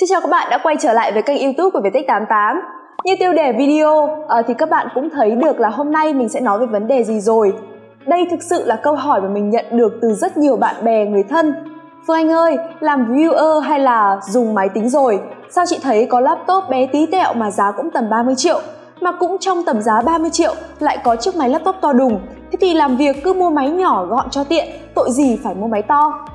Xin chào các bạn đã quay trở lại với kênh youtube của Viettech 88 Như tiêu đề video ờ, thì các bạn cũng thấy được là hôm nay mình sẽ nói về vấn đề gì rồi. Đây thực sự là câu hỏi mà mình nhận được từ rất nhiều bạn bè, người thân. Phương Anh ơi, làm viewer hay là dùng máy tính rồi? Sao chị thấy có laptop bé tí tẹo mà giá cũng tầm 30 triệu Mà cũng trong tầm giá 30 triệu lại có chiếc máy laptop to đùng? Thế thì làm việc cứ mua máy nhỏ gọn cho tiện, tội gì phải mua máy to?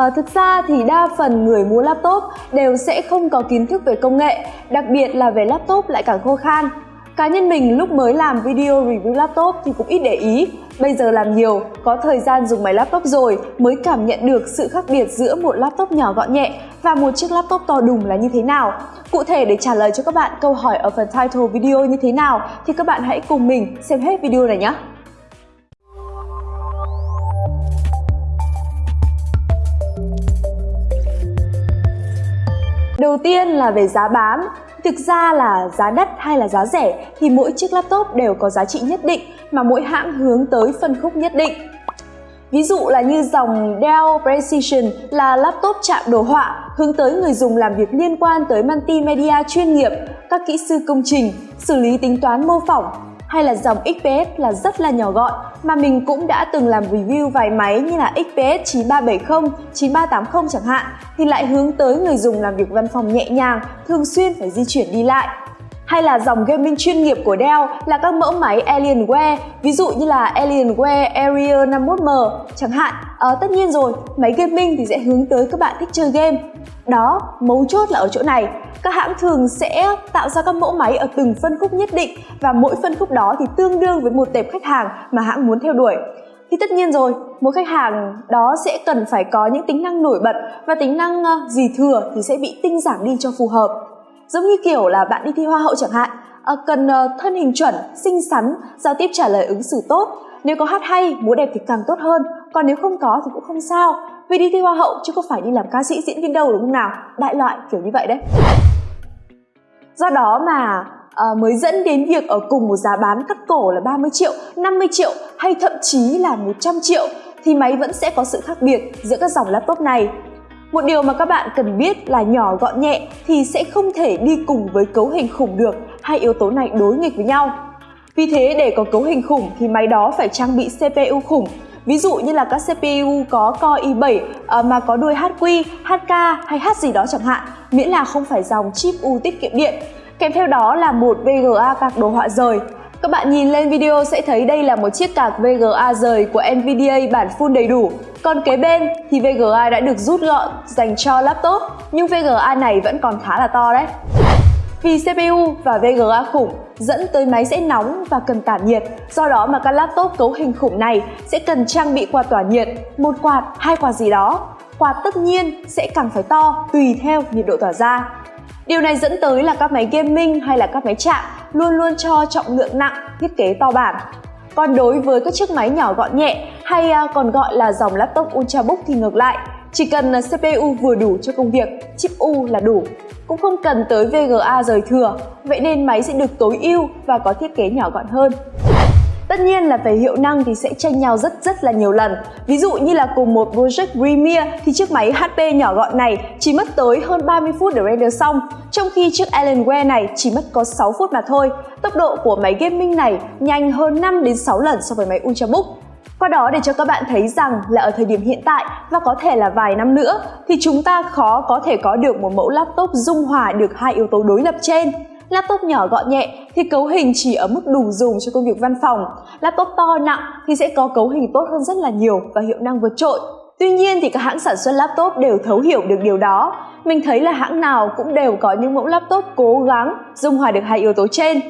À, thực ra thì đa phần người mua laptop đều sẽ không có kiến thức về công nghệ, đặc biệt là về laptop lại càng khô khan. Cá nhân mình lúc mới làm video review laptop thì cũng ít để ý, bây giờ làm nhiều, có thời gian dùng máy laptop rồi mới cảm nhận được sự khác biệt giữa một laptop nhỏ gọn nhẹ và một chiếc laptop to đùng là như thế nào. Cụ thể để trả lời cho các bạn câu hỏi ở phần title video như thế nào thì các bạn hãy cùng mình xem hết video này nhé. Đầu tiên là về giá bán. Thực ra là giá đắt hay là giá rẻ thì mỗi chiếc laptop đều có giá trị nhất định mà mỗi hãng hướng tới phân khúc nhất định. Ví dụ là như dòng Dell Precision là laptop chạm đồ họa hướng tới người dùng làm việc liên quan tới multimedia chuyên nghiệp, các kỹ sư công trình, xử lý tính toán mô phỏng, hay là dòng XPS là rất là nhỏ gọn mà mình cũng đã từng làm review vài máy như là XPS 9370, 9380 chẳng hạn thì lại hướng tới người dùng làm việc văn phòng nhẹ nhàng, thường xuyên phải di chuyển đi lại. Hay là dòng gaming chuyên nghiệp của Dell là các mẫu máy Alienware, ví dụ như là Alienware Area 51M chẳng hạn. À, tất nhiên rồi, máy gaming thì sẽ hướng tới các bạn thích chơi game. Đó, mấu chốt là ở chỗ này. Các hãng thường sẽ tạo ra các mẫu máy ở từng phân khúc nhất định và mỗi phân khúc đó thì tương đương với một tệp khách hàng mà hãng muốn theo đuổi. Thì tất nhiên rồi, một khách hàng đó sẽ cần phải có những tính năng nổi bật và tính năng ờ, gì thừa thì sẽ bị tinh giảm đi cho phù hợp. Giống như kiểu là bạn đi thi hoa hậu chẳng hạn, ờ, cần ờ, thân hình chuẩn, xinh xắn, giao tiếp trả lời ứng xử tốt. Nếu có hát hay, múa đẹp thì càng tốt hơn, còn nếu không có thì cũng không sao, vì đi thi hoa hậu chứ không phải đi làm ca sĩ diễn viên đâu đúng không nào? Đại loại kiểu như vậy đấy. Do đó mà à, mới dẫn đến việc ở cùng một giá bán cắt cổ là 30 triệu, 50 triệu hay thậm chí là 100 triệu thì máy vẫn sẽ có sự khác biệt giữa các dòng laptop này. Một điều mà các bạn cần biết là nhỏ gọn nhẹ thì sẽ không thể đi cùng với cấu hình khủng được, hai yếu tố này đối nghịch với nhau. Vì thế để có cấu hình khủng thì máy đó phải trang bị CPU khủng. Ví dụ như là các CPU có Core i7 ờ, mà có đuôi HQ, HK hay H gì đó chẳng hạn, miễn là không phải dòng chip U tiết kiệm điện. Kèm theo đó là một VGA card đồ họa rời. Các bạn nhìn lên video sẽ thấy đây là một chiếc card VGA rời của NVIDIA bản full đầy đủ. Còn kế bên thì VGA đã được rút gọn dành cho laptop, nhưng VGA này vẫn còn khá là to đấy. Vì CPU và VGA khủng dẫn tới máy sẽ nóng và cần tản nhiệt, do đó mà các laptop cấu hình khủng này sẽ cần trang bị quạt tỏa nhiệt, một quạt, hai quạt gì đó. Quạt tất nhiên sẽ càng phải to tùy theo nhiệt độ tỏa ra. Điều này dẫn tới là các máy gaming hay là các máy chạm luôn luôn cho trọng lượng nặng, thiết kế to bản. Còn đối với các chiếc máy nhỏ gọn nhẹ hay à, còn gọi là dòng laptop Ultrabook thì ngược lại, chỉ cần CPU vừa đủ cho công việc, chip U là đủ, cũng không cần tới VGA rời thừa, vậy nên máy sẽ được tối ưu và có thiết kế nhỏ gọn hơn. Tất nhiên là về hiệu năng thì sẽ tranh nhau rất rất là nhiều lần. Ví dụ như là cùng một Project premiere thì chiếc máy HP nhỏ gọn này chỉ mất tới hơn 30 phút để render xong, trong khi chiếc Alienware này chỉ mất có 6 phút mà thôi. Tốc độ của máy gaming này nhanh hơn 5 đến 6 lần so với máy Ultrabook. Qua đó để cho các bạn thấy rằng là ở thời điểm hiện tại và có thể là vài năm nữa thì chúng ta khó có thể có được một mẫu laptop dung hòa được hai yếu tố đối lập trên. Laptop nhỏ gọn nhẹ thì cấu hình chỉ ở mức đủ dùng cho công việc văn phòng. Laptop to nặng thì sẽ có cấu hình tốt hơn rất là nhiều và hiệu năng vượt trội. Tuy nhiên thì các hãng sản xuất laptop đều thấu hiểu được điều đó. Mình thấy là hãng nào cũng đều có những mẫu laptop cố gắng dung hòa được hai yếu tố trên.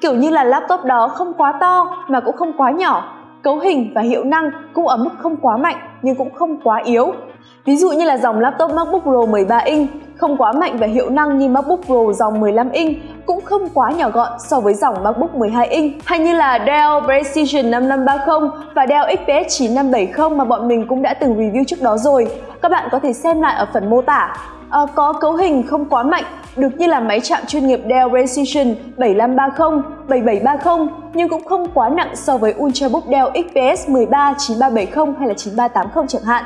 Kiểu như là laptop đó không quá to mà cũng không quá nhỏ cấu hình và hiệu năng cũng ở mức không quá mạnh nhưng cũng không quá yếu. Ví dụ như là dòng laptop MacBook Pro 13 inch không quá mạnh về hiệu năng như MacBook Pro dòng 15 inch cũng không quá nhỏ gọn so với dòng MacBook 12 inch hay như là Dell Precision 5530 và Dell XPS 9570 mà bọn mình cũng đã từng review trước đó rồi. Các bạn có thể xem lại ở phần mô tả. À, có cấu hình không quá mạnh được như là máy chạm chuyên nghiệp Dell Precision 7530, 7730 nhưng cũng không quá nặng so với Ultrabook Dell XPS 13, 9370 hay là 9380 chẳng hạn.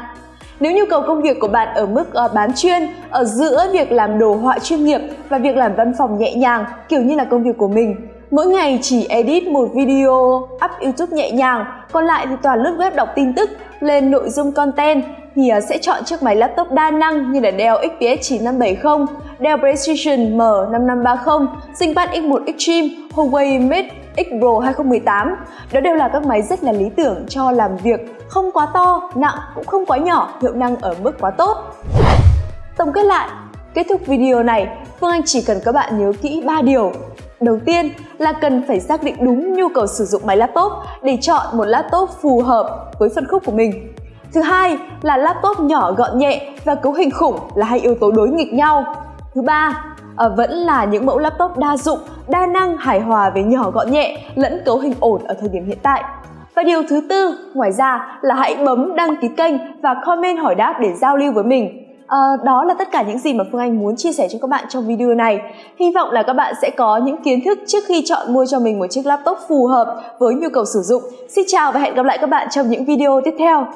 Nếu nhu cầu công việc của bạn ở mức uh, bán chuyên, ở giữa việc làm đồ họa chuyên nghiệp và việc làm văn phòng nhẹ nhàng, kiểu như là công việc của mình, mỗi ngày chỉ edit một video up YouTube nhẹ nhàng, còn lại thì toàn lướt web đọc tin tức, lên nội dung content thì ờ, sẽ chọn chiếc máy laptop đa năng như là Dell XPS 9570, Dell Precision M5530, ThinkPad X1 Extreme, Huawei Mate X Pro 2018. Đó đều là các máy rất là lý tưởng cho làm việc không quá to, nặng cũng không quá nhỏ, hiệu năng ở mức quá tốt. Tổng kết lại, kết thúc video này, Phương Anh chỉ cần các bạn nhớ kỹ 3 điều. Đầu tiên là cần phải xác định đúng nhu cầu sử dụng máy laptop để chọn một laptop phù hợp với phân khúc của mình. Thứ hai là laptop nhỏ gọn nhẹ và cấu hình khủng là hai yếu tố đối nghịch nhau. Thứ ba, à, vẫn là những mẫu laptop đa dụng, đa năng, hài hòa với nhỏ gọn nhẹ lẫn cấu hình ổn ở thời điểm hiện tại. Và điều thứ tư, ngoài ra là hãy bấm đăng ký kênh và comment hỏi đáp để giao lưu với mình. À, đó là tất cả những gì mà Phương Anh muốn chia sẻ cho các bạn trong video này. Hy vọng là các bạn sẽ có những kiến thức trước khi chọn mua cho mình một chiếc laptop phù hợp với nhu cầu sử dụng. Xin chào và hẹn gặp lại các bạn trong những video tiếp theo.